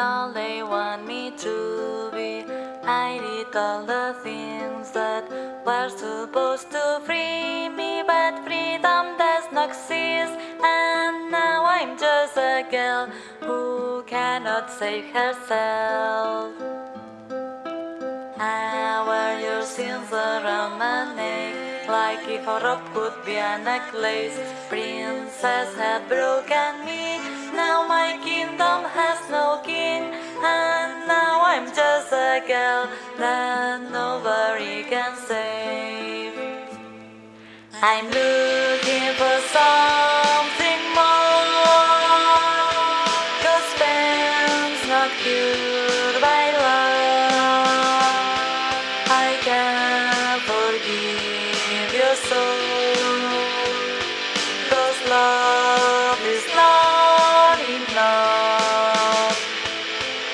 all they want me to be. I did all the things that were supposed to free me, but freedom does not exist. And now I'm just a girl who cannot save herself. I wear your sins around my neck Like if a rope could be a necklace Princess had broken me Now my kingdom has no king And now I'm just a girl That nobody can save. I'm looking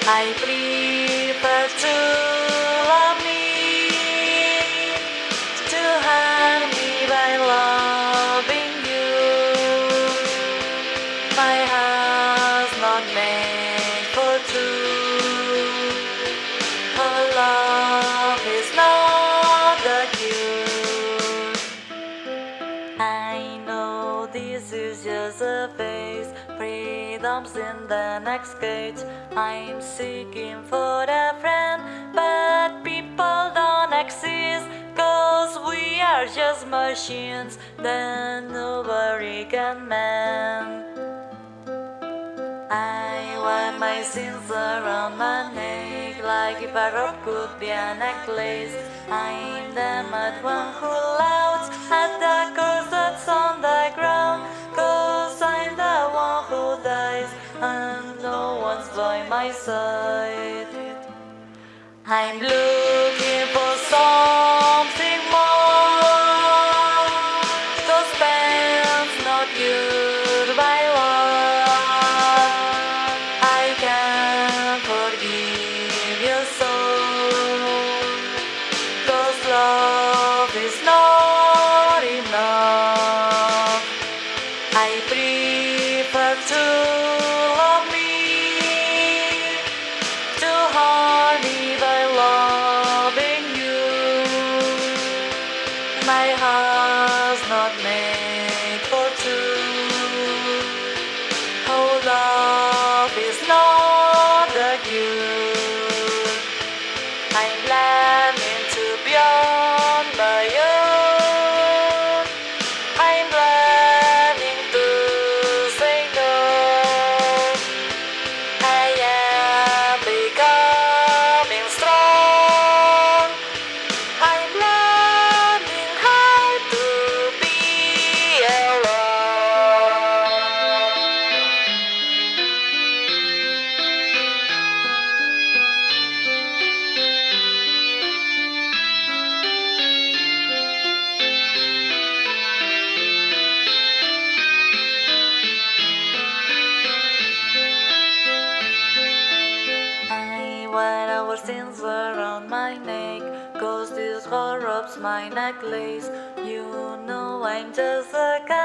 I prefer to love me To harm me by loving you My heart's not made for two her love is not the cure. I know this is just a phase. Freedom's in the next cage. I'm seeking for a friend, but people don't exist. Cause we are just machines that nobody can. I wear my sins around my neck Like if a rope could be a necklace I'm the mad one who laughs at the curse that's on the ground my side I'm looking for something more. Pains not cured by love I can forgive your soul. Cause love is not enough. I prefer to My heart's not made for two. Oh, love is not Wear our sins around my neck. Cause this corrupts my necklace. You know I'm just a kind